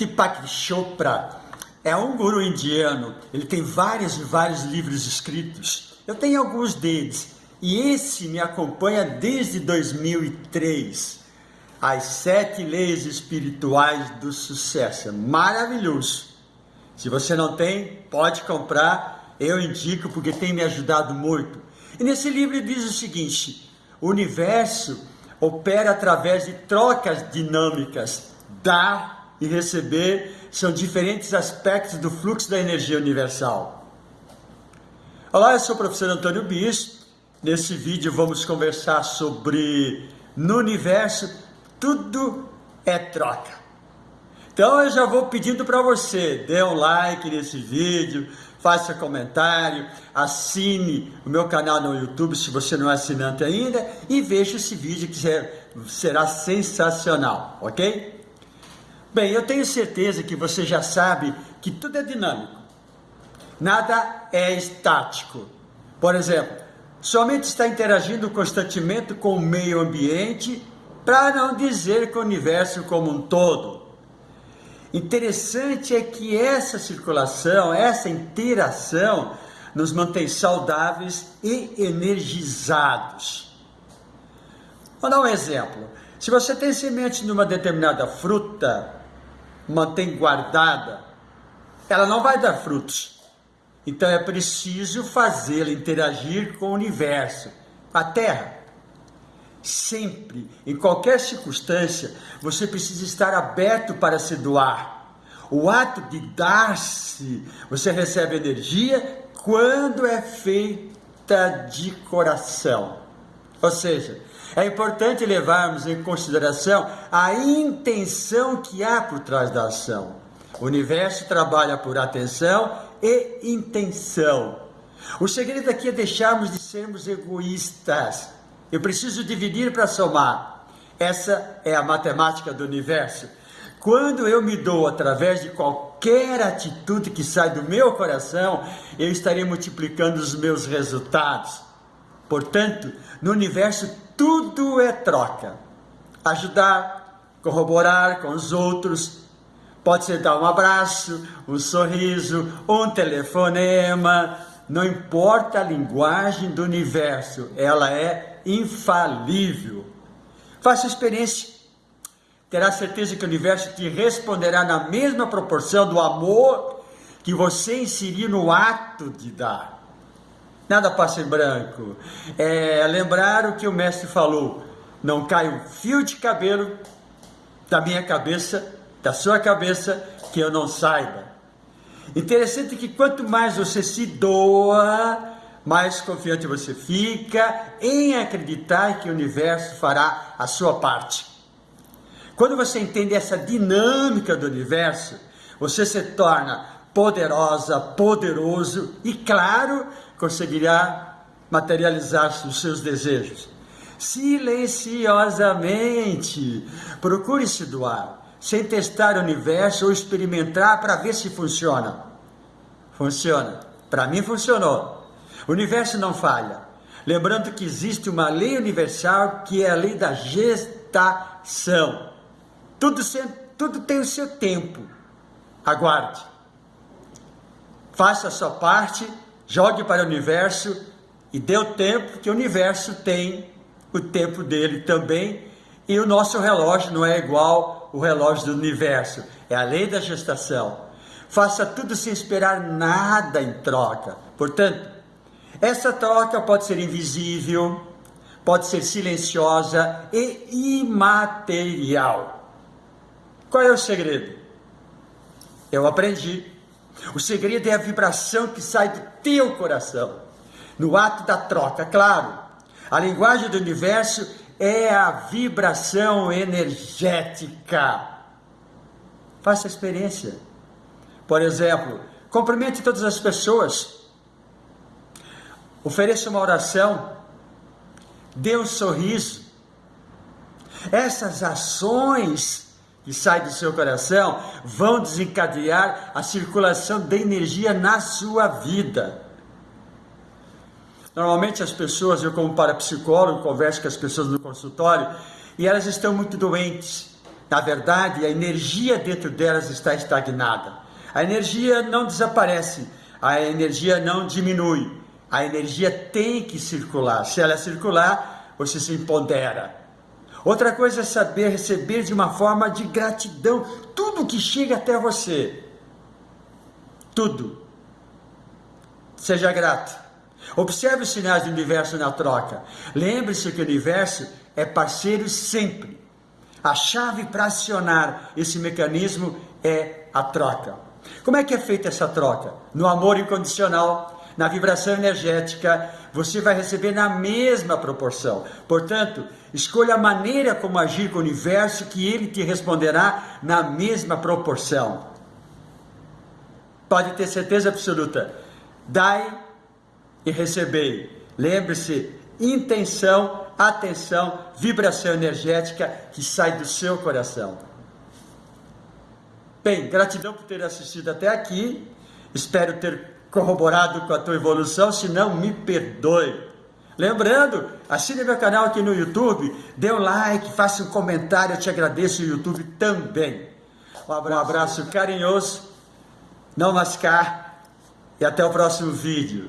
Deepak Chopra é um guru indiano. Ele tem vários e vários livros escritos. Eu tenho alguns deles. E esse me acompanha desde 2003. As Sete Leis Espirituais do Sucesso. É maravilhoso. Se você não tem, pode comprar. Eu indico porque tem me ajudado muito. E nesse livro diz o seguinte: o universo opera através de trocas dinâmicas. Dar e receber são diferentes aspectos do fluxo da energia universal. Olá, eu sou o professor Antônio Bis. Nesse vídeo vamos conversar sobre no universo tudo é troca. Então eu já vou pedindo para você, dê um like nesse vídeo, faça comentário, assine o meu canal no YouTube se você não é assinante ainda e veja esse vídeo que será sensacional, ok? Bem, eu tenho certeza que você já sabe que tudo é dinâmico, nada é estático. Por exemplo, somente está interagindo constantemente com o meio ambiente, para não dizer com o universo como um todo. Interessante é que essa circulação, essa interação, nos mantém saudáveis e energizados. Vou dar um exemplo. Se você tem semente numa determinada fruta, mantém guardada, ela não vai dar frutos. Então é preciso fazê-la interagir com o universo, a terra. Sempre, em qualquer circunstância, você precisa estar aberto para se doar. O ato de dar-se, você recebe energia quando é feita de coração. Ou seja, é importante levarmos em consideração a intenção que há por trás da ação. O universo trabalha por atenção e intenção. O segredo aqui é deixarmos de sermos egoístas eu preciso dividir para somar. Essa é a matemática do universo. Quando eu me dou através de qualquer atitude que sai do meu coração, eu estarei multiplicando os meus resultados. Portanto, no universo tudo é troca. Ajudar, corroborar com os outros, pode ser dar um abraço, um sorriso, um telefonema, não importa a linguagem do universo, ela é infalível. Faça experiência. Terá certeza que o universo te responderá na mesma proporção do amor que você inserir no ato de dar. Nada passa em branco. É lembrar o que o mestre falou. Não cai um fio de cabelo da minha cabeça, da sua cabeça, que eu não saiba. Interessante que quanto mais você se doa, mais confiante você fica em acreditar que o universo fará a sua parte. Quando você entende essa dinâmica do universo, você se torna poderosa, poderoso e, claro, conseguirá materializar os seus desejos. Silenciosamente, procure se doar, sem testar o universo ou experimentar para ver se funciona. Funciona. Para mim funcionou. O universo não falha. Lembrando que existe uma lei universal que é a lei da gestação. Tudo, tudo tem o seu tempo. Aguarde. Faça a sua parte, jogue para o universo e dê o tempo que o universo tem o tempo dele também. E o nosso relógio não é igual o relógio do universo. É a lei da gestação. Faça tudo sem esperar nada em troca. Portanto, essa troca pode ser invisível, pode ser silenciosa e imaterial. Qual é o segredo? Eu aprendi. O segredo é a vibração que sai do teu coração. No ato da troca, claro. A linguagem do universo é a vibração energética. Faça a experiência. Por exemplo, cumprimente todas as pessoas Ofereça uma oração, dê um sorriso. Essas ações que saem do seu coração vão desencadear a circulação de energia na sua vida. Normalmente as pessoas, eu como parapsicólogo, converso com as pessoas no consultório e elas estão muito doentes, Na verdade, a energia dentro delas está estagnada. A energia não desaparece, a energia não diminui. A energia tem que circular. Se ela circular, você se empodera. Outra coisa é saber receber de uma forma de gratidão tudo que chega até você. Tudo. Seja grato. Observe os sinais do universo na troca. Lembre-se que o universo é parceiro sempre. A chave para acionar esse mecanismo é a troca. Como é que é feita essa troca? No amor incondicional, na vibração energética, você vai receber na mesma proporção. Portanto, escolha a maneira como agir com o universo que ele te responderá na mesma proporção. Pode ter certeza absoluta. Dai e recebei. Lembre-se, intenção, atenção, vibração energética que sai do seu coração. Bem, gratidão por ter assistido até aqui. Espero ter corroborado com a tua evolução, se não me perdoe. Lembrando, assine meu canal aqui no YouTube, dê um like, faça um comentário, eu te agradeço o YouTube também. Um abraço, um abraço carinhoso, não mascar e até o próximo vídeo.